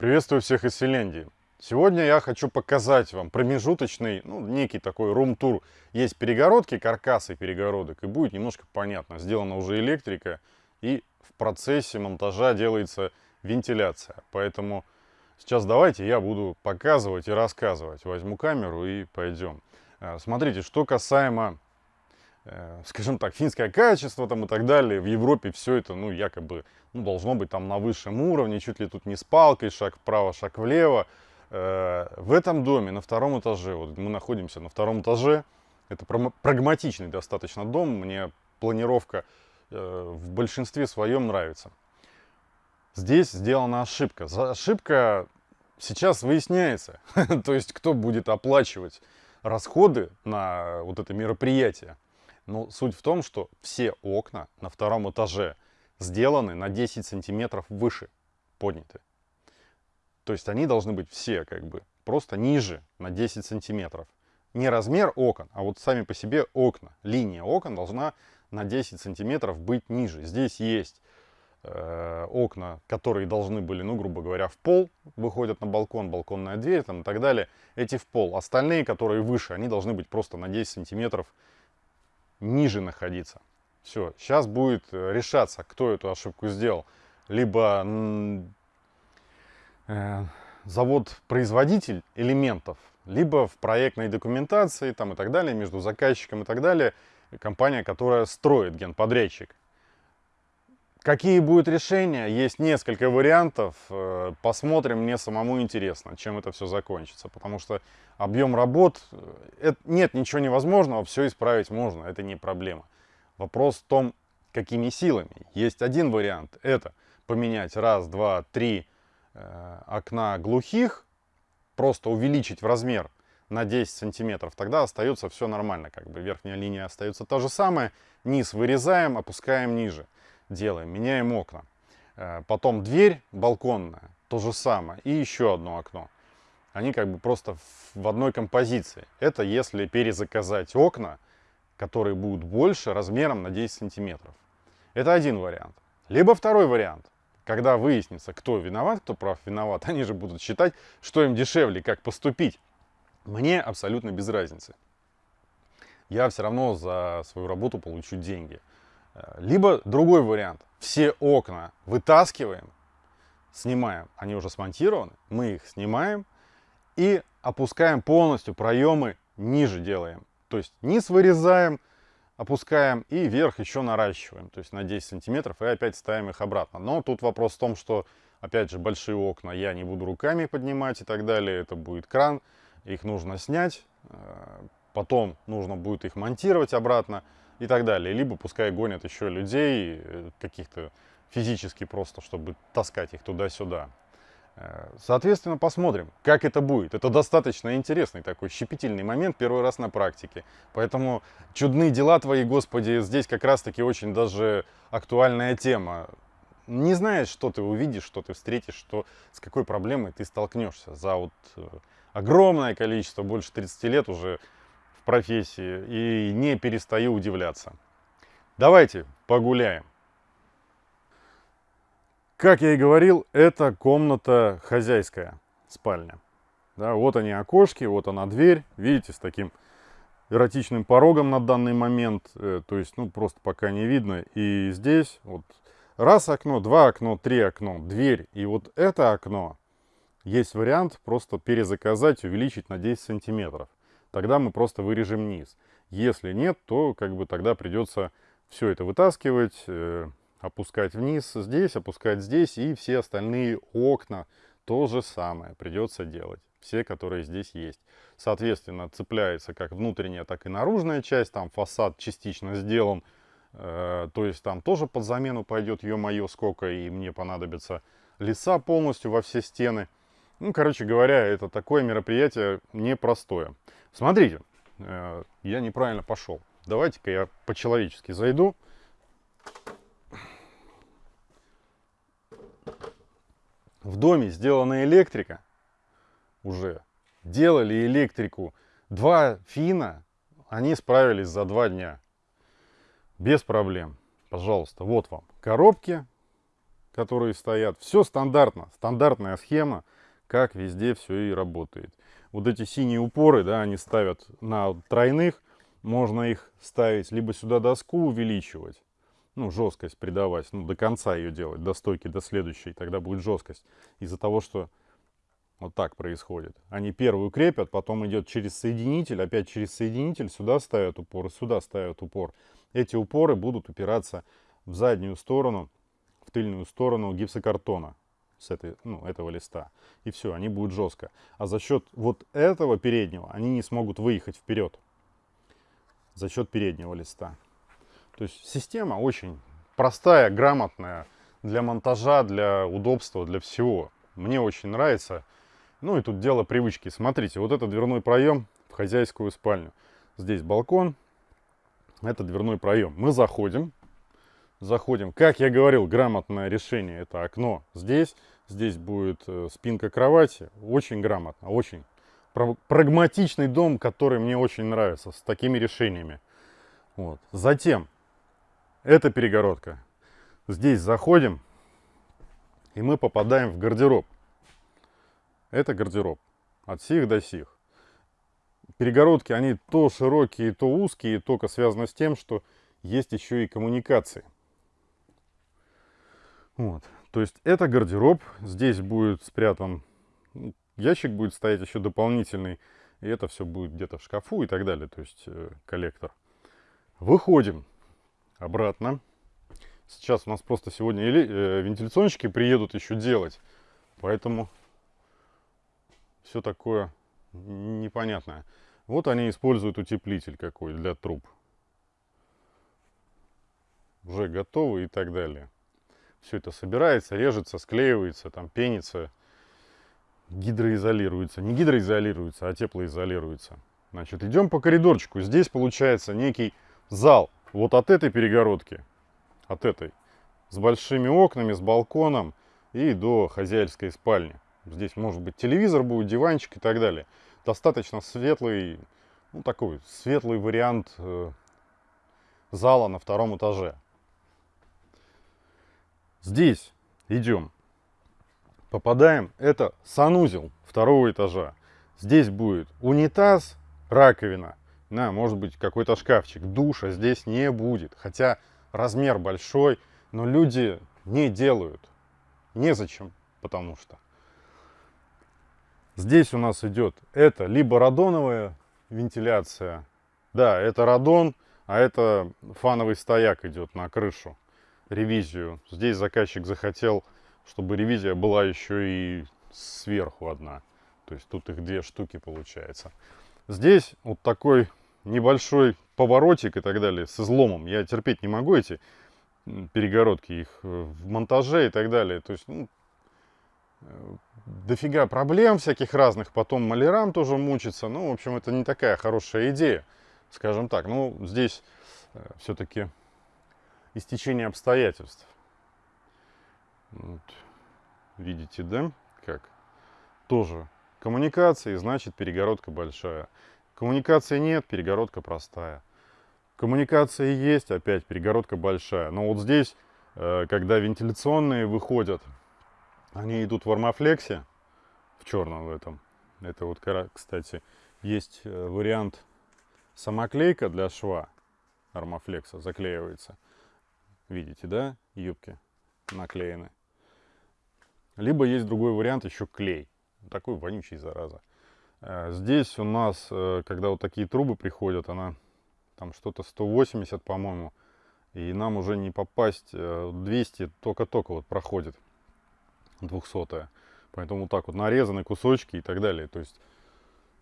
Приветствую всех из Финляндии. Сегодня я хочу показать вам промежуточный, ну, некий такой рум-тур. Есть перегородки, каркасы перегородок, и будет немножко понятно. Сделана уже электрика, и в процессе монтажа делается вентиляция. Поэтому сейчас давайте я буду показывать и рассказывать. Возьму камеру и пойдем. Э, смотрите, что касаемо скажем так, финское качество там и так далее. В Европе все это, ну, якобы, ну, должно быть там на высшем уровне, чуть ли тут не с палкой, шаг вправо, шаг влево. Э, в этом доме на втором этаже, вот мы находимся на втором этаже, это прагматичный достаточно дом, мне планировка э, в большинстве своем нравится. Здесь сделана ошибка. Ошибка сейчас выясняется, то есть кто будет оплачивать расходы на вот это мероприятие. Но ну, суть в том, что все окна на втором этаже сделаны на 10 сантиметров выше, подняты. То есть они должны быть все как бы просто ниже на 10 сантиметров. Не размер окон, а вот сами по себе окна. Линия окон должна на 10 сантиметров быть ниже. Здесь есть э, окна, которые должны были, ну, грубо говоря, в пол, выходят на балкон, балконная дверь там, и так далее. Эти в пол. Остальные, которые выше, они должны быть просто на 10 сантиметров ниже находиться. Все, сейчас будет э, решаться, кто эту ошибку сделал. Либо э, завод-производитель элементов, либо в проектной документации там, и так далее, между заказчиком и так далее, компания, которая строит генподрядчик. Какие будут решения? Есть несколько вариантов. Э, посмотрим, мне самому интересно, чем это все закончится. Потому что объем работ, э, это, нет ничего невозможного, все исправить можно, это не проблема. Вопрос в том, какими силами. Есть один вариант, это поменять раз, два, три э, окна глухих, просто увеличить в размер на 10 сантиметров, тогда остается все нормально, как бы верхняя линия остается та же самая, низ вырезаем, опускаем ниже делаем, меняем окна. Э, потом дверь балконная, то же самое. И еще одно окно. Они как бы просто в одной композиции. Это если перезаказать окна, которые будут больше размером на 10 сантиметров. Это один вариант. Либо второй вариант. Когда выяснится, кто виноват, кто прав виноват, они же будут считать, что им дешевле, как поступить. Мне абсолютно без разницы. Я все равно за свою работу получу деньги. Либо другой вариант. Все окна вытаскиваем, снимаем. Они уже смонтированы. Мы их снимаем и опускаем полностью проемы ниже делаем. То есть низ вырезаем, опускаем и вверх еще наращиваем. То есть на 10 сантиметров и опять ставим их обратно. Но тут вопрос в том, что опять же большие окна я не буду руками поднимать и так далее. Это будет кран. Их нужно снять. Э, потом нужно будет их монтировать обратно и так далее. Либо пускай гонят еще людей, э, каких-то физически просто, чтобы таскать их туда-сюда. Э, соответственно, посмотрим, как это будет. Это достаточно интересный такой щепетильный момент, первый раз на практике. Поэтому чудные дела твои, Господи, здесь как раз-таки очень даже актуальная тема. Не знаешь, что ты увидишь, что ты встретишь, что, с какой проблемой ты столкнешься. За вот э, огромное количество, больше 30 лет уже профессии и не перестаю удивляться. Давайте погуляем. Как я и говорил, это комната хозяйская, спальня. Да, вот они окошки, вот она дверь. Видите, с таким эротичным порогом на данный момент. Э, то есть, ну, просто пока не видно. И здесь вот раз окно, два окно, три окно, дверь. И вот это окно, есть вариант просто перезаказать, увеличить на 10 сантиметров тогда мы просто вырежем низ. Если нет, то как бы тогда придется все это вытаскивать, э, опускать вниз здесь, опускать здесь, и все остальные окна то же самое придется делать. Все, которые здесь есть. Соответственно, цепляется как внутренняя, так и наружная часть. Там фасад частично сделан. Э, то есть там тоже под замену пойдет, ё-моё, сколько, и мне понадобится леса полностью во все стены. Ну, короче говоря, это такое мероприятие непростое. Смотрите, э, я неправильно пошел. Давайте-ка я по-человечески зайду. В доме сделана электрика уже. Делали электрику. Два фина, они справились за два дня. Без проблем. Пожалуйста, вот вам коробки. которые стоят. Все стандартно, стандартная схема, как везде все и работает. Вот эти синие упоры, да, они ставят на тройных, можно их ставить либо сюда доску увеличивать, ну, жесткость придавать, ну, до конца ее делать, до стойки, до следующей, тогда будет жесткость. Из-за того, что вот так происходит. Они первую крепят, потом идет через соединитель, опять через соединитель, сюда ставят упор, сюда ставят упор. Эти упоры будут упираться в заднюю сторону, в тыльную сторону гипсокартона с этой, ну, этого листа. И все, они будут жестко. А за счет вот этого переднего они не смогут выехать вперед. За счет переднего листа. То есть система очень простая, грамотная для монтажа, для удобства, для всего. Мне очень нравится. Ну и тут дело привычки. Смотрите, вот это дверной проем в хозяйскую спальню. Здесь балкон, это дверной проем. Мы заходим, заходим. Как я говорил, грамотное решение. Это окно здесь, здесь будет э, спинка кровати. Очень грамотно, очень прагматичный дом, который мне очень нравится, с такими решениями. Вот. Затем, эта перегородка. Здесь заходим, и мы попадаем в гардероб. Это гардероб. От сих до сих. Перегородки, они то широкие, то узкие, только связано с тем, что есть еще и коммуникации. Вот. То есть это гардероб. Здесь будет спрятан ящик, будет стоять еще дополнительный. И это все будет где-то в шкафу и так далее. То есть э, коллектор. Выходим обратно. Сейчас у нас просто сегодня или, э, вентиляционщики приедут еще делать. Поэтому все такое непонятное. Вот они используют утеплитель какой для труб. Уже готовы и так далее. Все это собирается, режется, склеивается, там пенится, гидроизолируется. Не гидроизолируется, а теплоизолируется. Значит, идем по коридорчику. Здесь получается некий зал. Вот от этой перегородки, от этой, с большими окнами, с балконом и до хозяйской спальни. Здесь может быть телевизор будет, диванчик и так далее. Достаточно светлый, ну такой светлый вариант э, зала на втором этаже. Здесь идем, попадаем, это санузел второго этажа. Здесь будет унитаз, раковина, на, может быть какой-то шкафчик, душа здесь не будет. Хотя размер большой, но люди не делают. Незачем, потому что. Здесь у нас идет это либо радоновая вентиляция. Да, это радон, а это фановый стояк идет на крышу, ревизию. Здесь заказчик захотел, чтобы ревизия была еще и сверху одна. То есть тут их две штуки получается. Здесь вот такой небольшой поворотик и так далее с изломом. Я терпеть не могу эти перегородки, их э, в монтаже и так далее. То есть, ну, э, дофига проблем всяких разных, потом малярам тоже мучиться. Ну, в общем, это не такая хорошая идея, скажем так. Ну, здесь э, все-таки истечение обстоятельств. Вот. Видите, да, как? Тоже коммуникации, значит перегородка большая. Коммуникации нет, перегородка простая. Коммуникации есть, опять перегородка большая. Но вот здесь, э, когда вентиляционные выходят, они идут в армофлексе, в черном в этом. Это вот, кстати, есть э, вариант самоклейка для шва армофлекса, заклеивается. Видите, да, юбки наклеены. Либо есть другой вариант, еще клей. Такой вонючий, зараза. Э, здесь у нас, э, когда вот такие трубы приходят, она там что-то 180, по-моему, и нам уже не попасть 200, э, только-только вот проходит 200 Поэтому так вот нарезаны кусочки и так далее. То есть,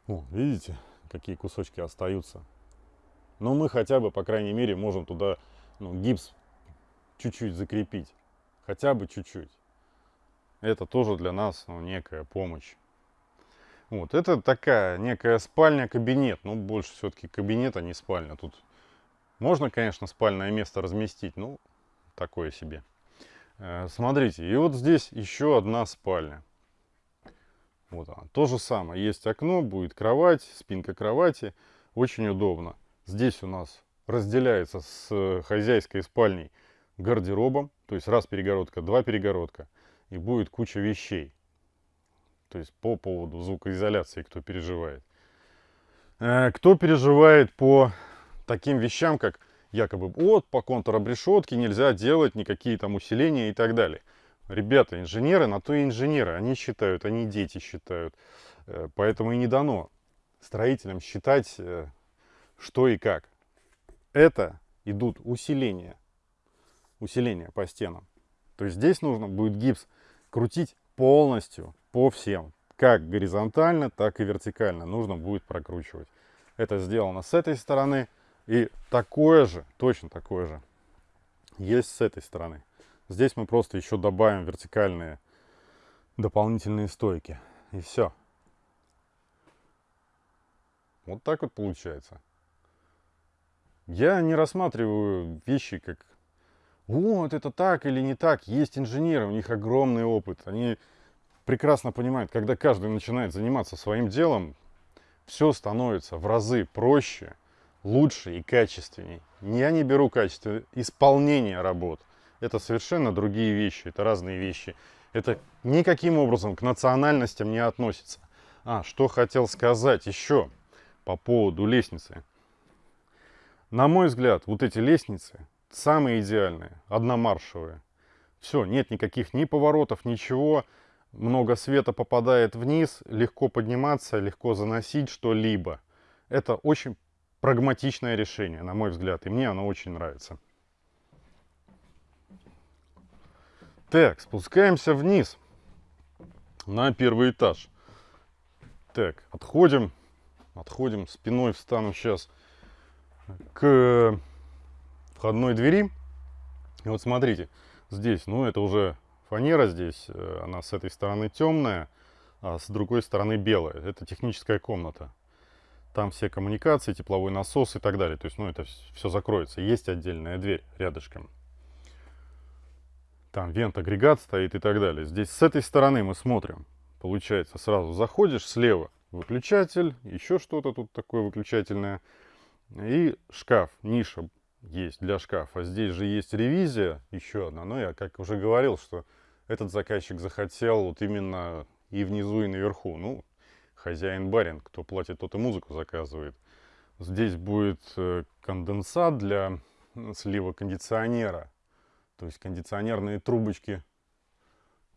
о, видите, какие кусочки остаются. Но мы хотя бы, по крайней мере, можем туда ну, гипс чуть-чуть закрепить. Хотя бы чуть-чуть. Это тоже для нас ну, некая помощь. Вот, это такая некая спальня-кабинет. Ну, больше все-таки кабинет, а не спальня. Тут можно, конечно, спальное место разместить, ну, такое себе. Э, смотрите, и вот здесь еще одна спальня. Вот она. То же самое. Есть окно, будет кровать, спинка кровати. Очень удобно. Здесь у нас разделяется с хозяйской спальней гардеробом. То есть раз перегородка, два перегородка. И будет куча вещей. То есть по поводу звукоизоляции, кто переживает. Э, кто переживает по таким вещам, как якобы вот по контур-обрешетке нельзя делать никакие там усиления и так далее. Ребята, инженеры, на то и инженеры. Они считают, они дети считают. Э, поэтому и не дано строителям считать, э, что и как. Это идут усиления. Усиления по стенам. То есть здесь нужно будет гипс крутить полностью по всем. Как горизонтально, так и вертикально нужно будет прокручивать. Это сделано с этой стороны. И такое же, точно такое же, есть с этой стороны. Здесь мы просто еще добавим вертикальные дополнительные стойки. И все. Вот так вот получается. Я не рассматриваю вещи как вот это так или не так. Есть инженеры, у них огромный опыт. Они прекрасно понимают, когда каждый начинает заниматься своим делом, все становится в разы проще, лучше и качественней. Я не беру качество исполнения работ. Это совершенно другие вещи, это разные вещи. Это никаким образом к национальностям не относится. А, что хотел сказать еще по поводу лестницы. На мой взгляд, вот эти лестницы самые идеальные, одномаршевые. Все, нет никаких ни поворотов, ничего много света попадает вниз, легко подниматься, легко заносить что-либо. Это очень прагматичное решение, на мой взгляд, и мне оно очень нравится. Так, спускаемся вниз на первый этаж. Так, отходим, отходим, спиной встану сейчас к входной двери. И вот смотрите, здесь, ну это уже фанера здесь, э, она с этой стороны темная, а с другой стороны белая. Это техническая комната. Там все коммуникации, тепловой насос и так далее. То есть, ну, это все закроется. Есть отдельная дверь рядышком. Там вент-агрегат стоит и так далее. Здесь с этой стороны мы смотрим. Получается, сразу заходишь слева, выключатель, еще что-то тут такое выключательное. И шкаф, ниша есть для шкафа. Здесь же есть ревизия, еще одна. Но я как уже говорил, что этот заказчик захотел вот именно и внизу, и наверху. Ну, хозяин-барин, кто платит, тот и музыку заказывает. Здесь будет э, конденсат для слива кондиционера. То есть кондиционерные трубочки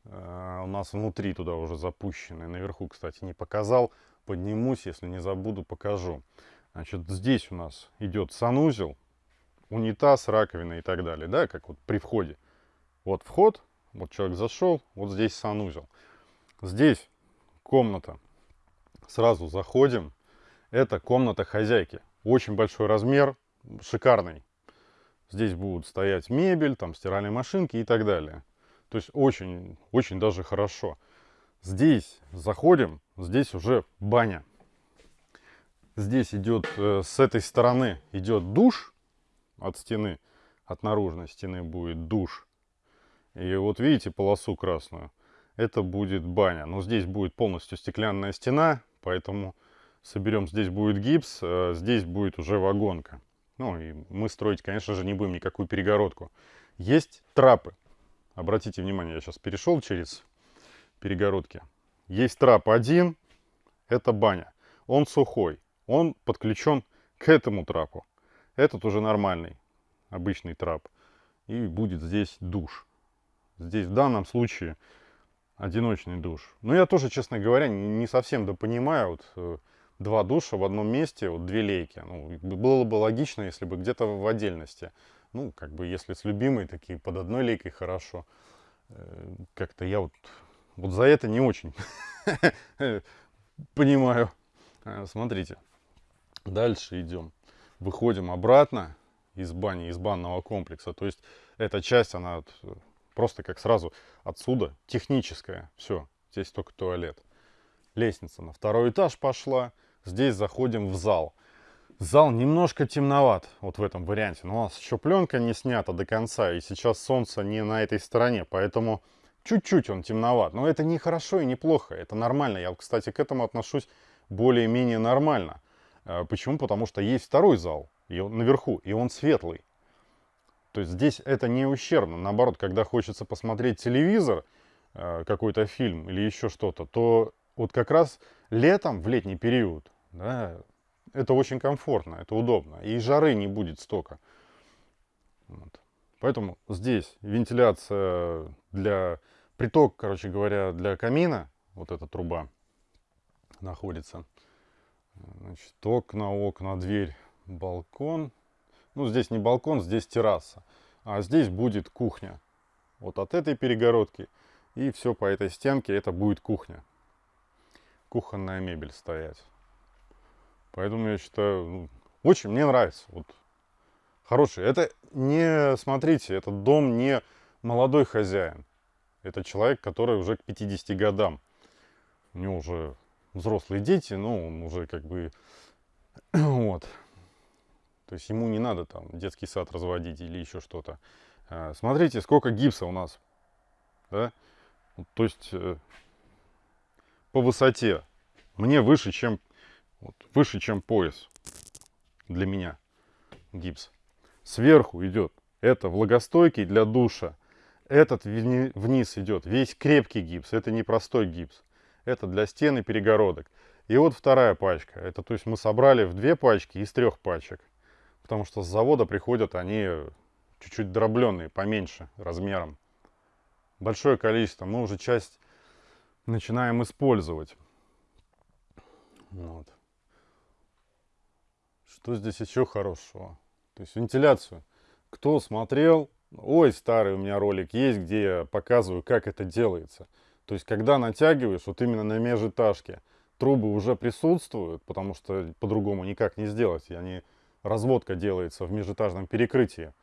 э, у нас внутри туда уже запущены. Наверху, кстати, не показал. Поднимусь, если не забуду, покажу. Значит, здесь у нас идет санузел, унитаз, раковина и так далее, да, как вот при входе. Вот вход, вот человек зашел, вот здесь санузел. Здесь комната. Сразу заходим. Это комната хозяйки. Очень большой размер, шикарный. Здесь будут стоять мебель, там стиральные машинки и так далее. То есть очень, очень даже хорошо. Здесь заходим, здесь уже баня. Здесь идет, э, с этой стороны идет душ от стены, от наружной стены будет душ. И вот видите полосу красную? Это будет баня. Но здесь будет полностью стеклянная стена, поэтому соберем, здесь будет гипс, а здесь будет уже вагонка. Ну и мы строить, конечно же, не будем никакую перегородку. Есть трапы. Обратите внимание, я сейчас перешел через перегородки. Есть трап один, это баня. Он сухой, он подключен к этому трапу. Этот уже нормальный, обычный трап. И будет здесь душ. Здесь в данном случае одиночный душ. Но я тоже, честно говоря, не совсем допонимаю. Вот, э, два душа в одном месте, вот две лейки. Ну, было бы логично, если бы где-то в отдельности. Ну, как бы, если с любимой, такие под одной лейкой хорошо. Э, как-то я вот, вот за это не очень понимаю. Э, смотрите, дальше идем. Выходим обратно из бани, из банного комплекса. То есть эта часть, она Просто как сразу отсюда, техническая, все, здесь только туалет. Лестница на второй этаж пошла, здесь заходим в зал. Зал немножко темноват, вот в этом варианте, но у нас еще пленка не снята до конца, и сейчас солнце не на этой стороне, поэтому чуть-чуть он темноват. Но это не хорошо и не плохо, это нормально. Я, кстати, к этому отношусь более-менее нормально. А, почему? Потому что есть второй зал и он наверху, и он светлый. То есть здесь это не ущербно. Наоборот, когда хочется посмотреть телевизор, э, какой-то фильм или еще что-то, то вот как раз летом, в летний период, да, это очень комфортно, это удобно. И жары не будет столько. Вот. Поэтому здесь вентиляция для приток, короче говоря, для камина, вот эта труба находится. Значит, окна, окна, дверь, балкон. Ну, здесь не балкон, здесь терраса. А здесь будет кухня. Вот от этой перегородки и все по этой стенке это будет кухня. Кухонная мебель стоять. Поэтому я считаю, ну, очень мне нравится. Вот хороший. Это не, смотрите, этот дом не молодой хозяин. Это человек, который уже к 50 годам. У него уже взрослые дети, но он уже как бы вот. То есть ему не надо там детский сад разводить или еще что-то. А, смотрите, сколько гипса у нас. Да? То есть э, по высоте мне выше, чем вот, выше, чем пояс для меня гипс. Сверху идет это влагостойкий для душа. Этот вниз идет весь крепкий гипс. Это не простой гипс. Это для стен и перегородок. И вот вторая пачка. Это то есть мы собрали в две пачки из трех пачек. Потому что с завода приходят они чуть-чуть дробленные, поменьше размером. Большое количество. Мы уже часть начинаем использовать. Вот. Что здесь еще хорошего? То есть вентиляцию. Кто смотрел, ой, старый у меня ролик есть, где я показываю, как это делается. То есть, когда натягиваешь, вот именно на межэтажке, трубы уже присутствуют, потому что по-другому никак не сделать. И они, разводка делается в межэтажном перекрытии,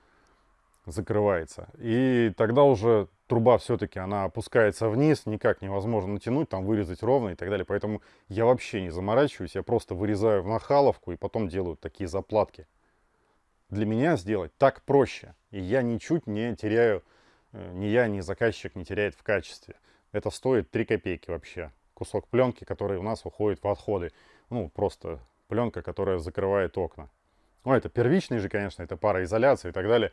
закрывается. И тогда уже труба все-таки, она опускается вниз, никак невозможно натянуть, там вырезать ровно и так далее. Поэтому я вообще не заморачиваюсь, я просто вырезаю в нахаловку и потом делаю такие заплатки. Для меня сделать так проще. И я ничуть не теряю, э, ни я, ни заказчик не теряет в качестве. Это стоит 3 копейки вообще. Кусок пленки, который у нас уходит в отходы. Ну, просто пленка, которая закрывает окна. Ну, это первичный же, конечно, это пароизоляция и так далее.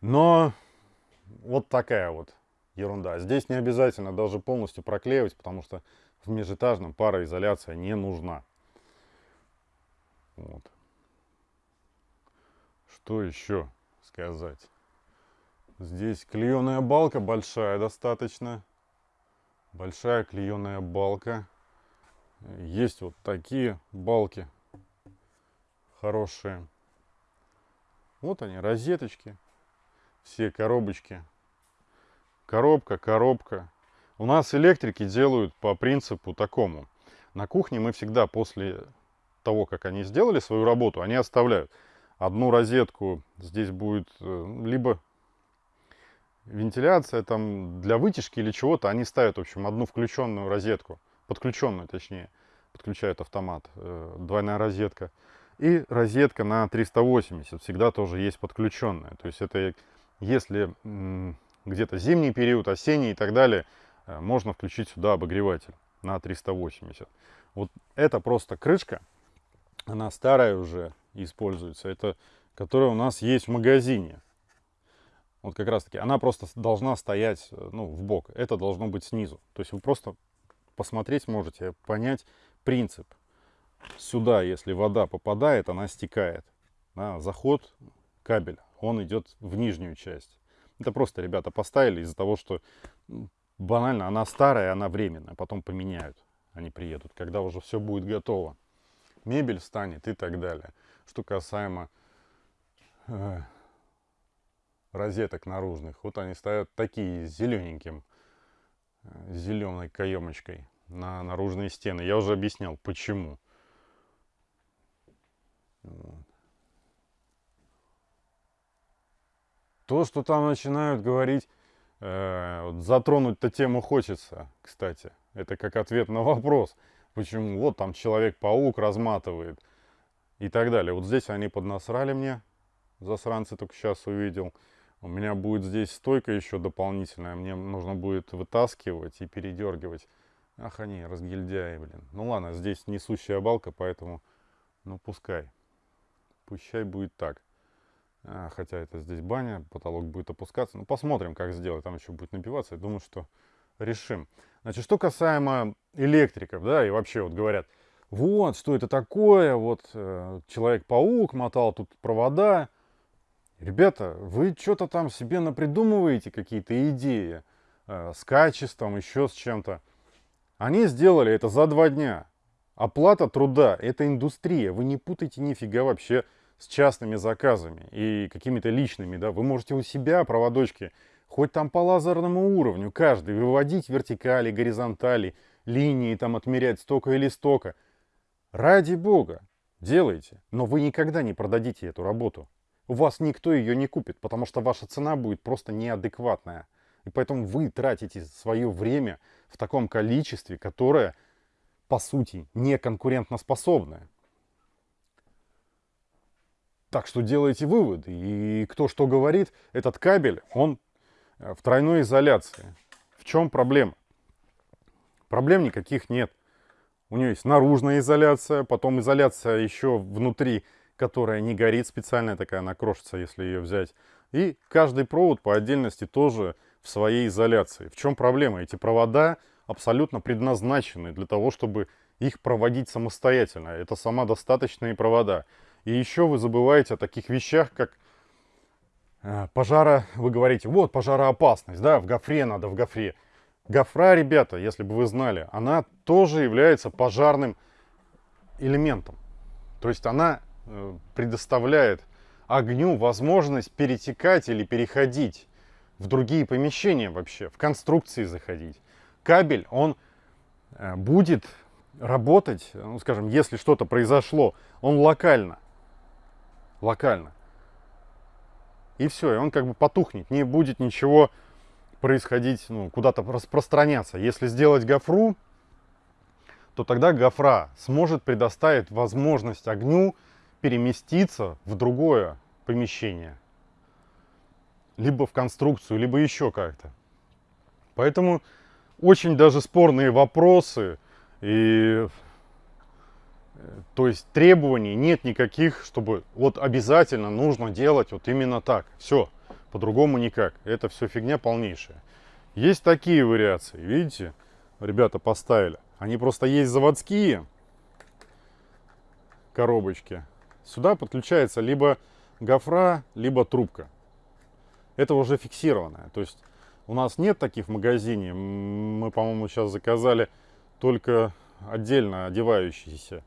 Но вот такая вот ерунда. Здесь не обязательно даже полностью проклеивать, потому что в межэтажном пароизоляция не нужна. Вот. Что еще сказать? Здесь клееная балка большая достаточно большая клееная балка. Есть вот такие балки хорошие. Вот они, розеточки, все коробочки. Коробка, коробка. У нас электрики делают по принципу такому. На кухне мы всегда после того, как они сделали свою работу, они оставляют одну розетку. Здесь будет э, либо вентиляция там для вытяжки или чего-то, они ставят, в общем, одну включенную розетку, подключенную точнее, подключают автомат, э, двойная розетка. И розетка на 380 всегда тоже есть подключенная. То есть это если где-то зимний период, осенний и так далее, э, можно включить сюда обогреватель на 380. Вот это просто крышка, она старая уже используется, это которая у нас есть в магазине. Вот как раз таки, она просто должна стоять э, ну, в бок. Это должно быть снизу. То есть вы просто посмотреть можете, понять принцип. Сюда, если вода попадает, она стекает. Да, заход кабеля, он идет в нижнюю часть. Это просто ребята поставили из-за того, что банально она старая, она временная. Потом поменяют, они приедут, когда уже все будет готово. Мебель встанет и так далее. Что касаемо э, розеток наружных. Вот они стоят такие зелененьким, э, зеленой каемочкой на наружные стены. Я уже объяснял, почему. То, что там начинают говорить, э, вот затронуть-то тему хочется, кстати. Это как ответ на вопрос, почему вот там Человек-паук разматывает и так далее. Вот здесь они поднасрали мне, засранцы только сейчас увидел. У меня будет здесь стойка еще дополнительная. Мне нужно будет вытаскивать и передергивать. Ах, они разгильдяи, блин. Ну ладно, здесь несущая балка, поэтому, ну пускай. Пущай будет так. А, хотя это здесь баня, потолок будет опускаться. Ну, посмотрим, как сделать. Там еще будет набиваться. Я думаю, что решим. Значит, что касаемо электриков, да, и вообще вот говорят, вот, что это такое, вот э, Человек-паук мотал тут провода. Ребята, вы что-то там себе напридумываете, какие-то идеи э, с качеством, еще с чем-то. Они сделали это за два дня. Оплата труда – это индустрия. Вы не путайте нифига вообще с частными заказами и какими-то личными. Да? Вы можете у себя проводочки, хоть там по лазерному уровню, каждый, выводить вертикали, горизонтали, линии, там отмерять столько или столько. Ради бога, делайте. Но вы никогда не продадите эту работу. У вас никто ее не купит, потому что ваша цена будет просто неадекватная. И поэтому вы тратите свое время в таком количестве, которое, по сути, не конкурентоспособное. Так что делайте выводы. И кто что говорит, этот кабель, он э, в тройной изоляции. В чем проблема? Проблем никаких нет. У нее есть наружная изоляция, потом изоляция еще внутри, которая не горит специальная такая, она крошится, если ее взять. И каждый провод по отдельности тоже в своей изоляции. В чем проблема? Эти провода абсолютно предназначены для того, чтобы их проводить самостоятельно. Это самодостаточные провода. И еще вы забываете о таких вещах, как э, пожара, вы говорите, вот пожароопасность, да, в гофре надо, в гофре. Гофра, ребята, если бы вы знали, она тоже является пожарным элементом. То есть она предоставляет огню возможность перетекать или переходить в другие помещения вообще, в конструкции заходить. Кабель, он э, будет работать, ну, скажем, если что-то произошло, он локально локально. И все, и он как бы потухнет, не будет ничего происходить, ну, куда-то распространяться. Если сделать гофру, то тогда гофра сможет предоставить возможность огню переместиться в другое помещение. Либо в конструкцию, либо еще как-то. Поэтому очень даже спорные вопросы и то есть требований нет никаких, чтобы вот обязательно нужно делать вот именно так. Все, по-другому никак. Это все фигня полнейшая. Есть такие вариации, видите, ребята поставили. Они просто есть заводские коробочки. Сюда подключается либо гофра, либо трубка. Это уже фиксированное. То есть у нас нет таких в магазине. Мы, по-моему, сейчас заказали только отдельно одевающиеся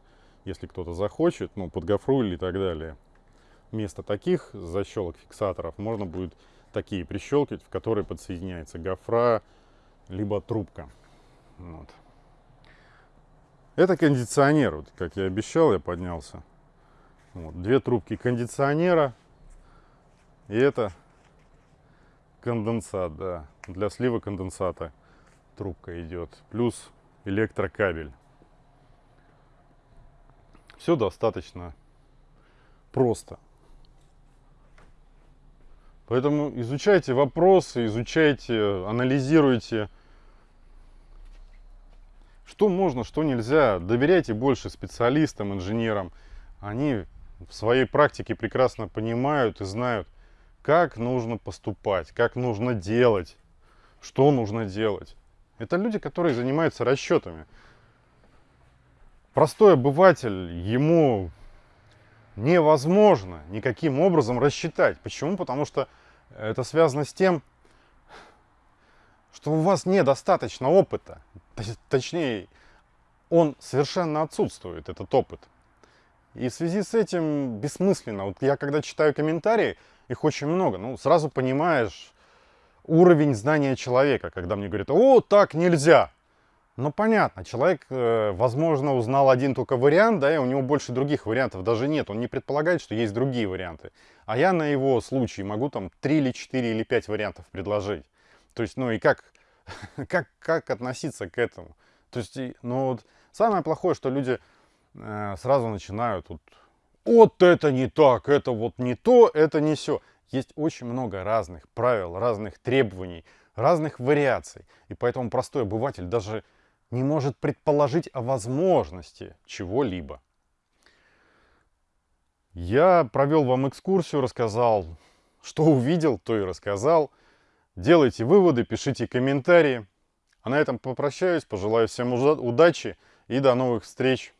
если кто-то захочет, ну, под гофру или так далее. Вместо таких защелок фиксаторов можно будет такие прищелкивать, в которые подсоединяется гофра, либо трубка. Вот. Это кондиционер, вот, как я обещал, я поднялся. Вот, две трубки кондиционера. И это конденсат, да. Для слива конденсата трубка идет. Плюс электрокабель. Все достаточно просто. Поэтому изучайте вопросы, изучайте, анализируйте, что можно, что нельзя. Доверяйте больше специалистам, инженерам. Они в своей практике прекрасно понимают и знают, как нужно поступать, как нужно делать, что нужно делать. Это люди, которые занимаются расчетами простой обыватель, ему невозможно никаким образом рассчитать. Почему? Потому что это связано с тем, что у вас недостаточно опыта. Точнее, он совершенно отсутствует, этот опыт. И в связи с этим бессмысленно. Вот я когда читаю комментарии, их очень много, ну, сразу понимаешь уровень знания человека, когда мне говорят, о, так нельзя. Ну, понятно, человек, э, возможно, узнал один только вариант, да, и у него больше других вариантов даже нет. Он не предполагает, что есть другие варианты. А я на его случай могу там 3 или 4 или 5 вариантов предложить. То есть, ну и как, как, как относиться к этому? То есть, ну вот, самое плохое, что люди сразу начинают вот, вот это не так, это вот не то, это не все. Есть очень много разных правил, разных требований, разных вариаций. И поэтому простой обыватель даже не может предположить о возможности чего-либо. Я провел вам экскурсию, рассказал, что увидел, то и рассказал. Делайте выводы, пишите комментарии. А на этом попрощаюсь, пожелаю всем удачи и до новых встреч